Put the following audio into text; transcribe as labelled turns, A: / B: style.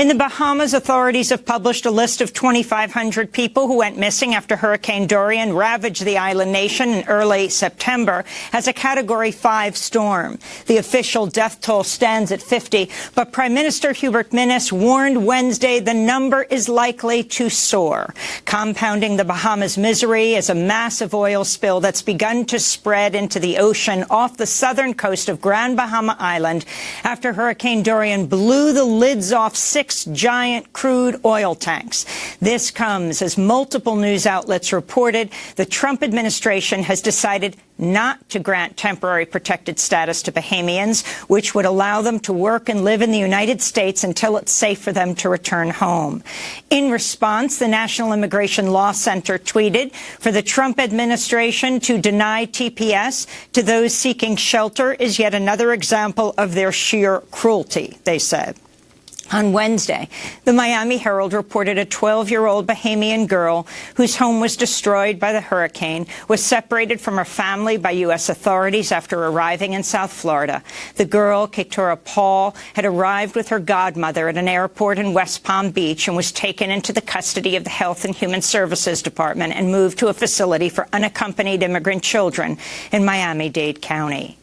A: In the Bahamas, authorities have published a list of 2,500 people who went missing after Hurricane Dorian ravaged the island nation in early September as a Category 5 storm. The official death toll stands at 50, but Prime Minister Hubert Minnis warned Wednesday the number is likely to soar. Compounding the Bahamas' misery is a massive oil spill that's begun to spread into the ocean off the southern coast of Grand Bahama Island after Hurricane Dorian blew the lids off six six giant crude oil tanks. This comes as multiple news outlets reported the Trump administration has decided not to grant temporary protected status to Bahamians, which would allow them to work and live in the United States until it's safe for them to return home. In response, the National Immigration Law Center tweeted, for the Trump administration to deny TPS to those seeking shelter is yet another example of their sheer cruelty, they said. On Wednesday, the Miami Herald reported a 12-year-old Bahamian girl whose home was destroyed by the hurricane was separated from her family by U.S. authorities after arriving in South Florida. The girl, Keturah Paul, had arrived with her godmother at an airport in West Palm Beach and was taken into the custody of the Health and Human Services Department and moved to a facility for unaccompanied immigrant children in Miami-Dade County.